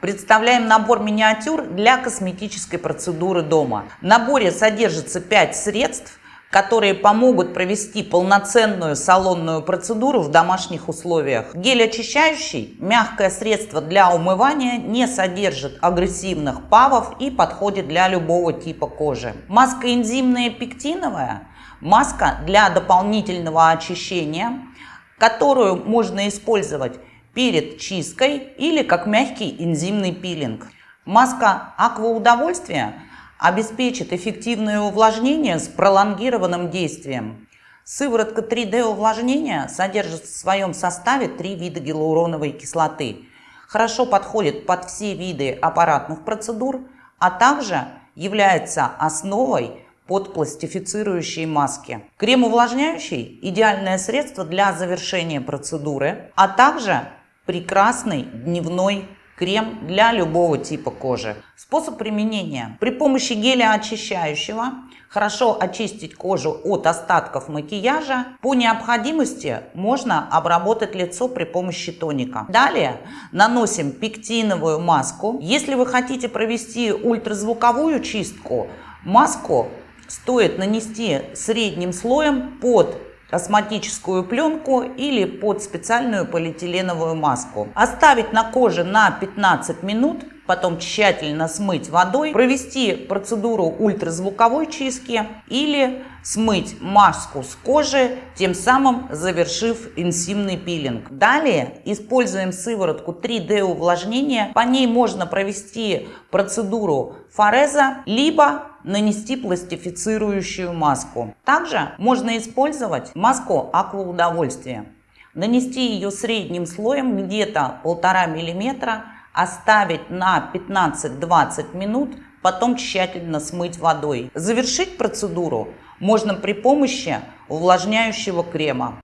Представляем набор миниатюр для косметической процедуры дома. В наборе содержится 5 средств, которые помогут провести полноценную салонную процедуру в домашних условиях. Гель очищающий, мягкое средство для умывания, не содержит агрессивных павов и подходит для любого типа кожи. Маска энзимная пектиновая, маска для дополнительного очищения, которую можно использовать перед чисткой или как мягкий энзимный пилинг. Маска акваудовольствия обеспечит эффективное увлажнение с пролонгированным действием. Сыворотка 3D увлажнения содержит в своем составе три вида гиалуроновой кислоты. Хорошо подходит под все виды аппаратных процедур, а также является основой под пластифицирующие маски. Крем увлажняющий – идеальное средство для завершения процедуры, а также прекрасный дневной крем для любого типа кожи. Способ применения. При помощи геля очищающего хорошо очистить кожу от остатков макияжа. По необходимости можно обработать лицо при помощи тоника. Далее наносим пектиновую маску. Если вы хотите провести ультразвуковую чистку, маску стоит нанести средним слоем под косметическую пленку или под специальную полиэтиленовую маску. Оставить на коже на 15 минут, потом тщательно смыть водой, провести процедуру ультразвуковой чистки или смыть маску с кожи, тем самым завершив инсимный пилинг. Далее используем сыворотку 3D увлажнения. По ней можно провести процедуру фореза, либо нанести пластифицирующую маску. Также можно использовать маску акваудовольствия. Нанести ее средним слоем где-то полтора миллиметра, оставить на 15-20 минут, потом тщательно смыть водой. Завершить процедуру можно при помощи увлажняющего крема.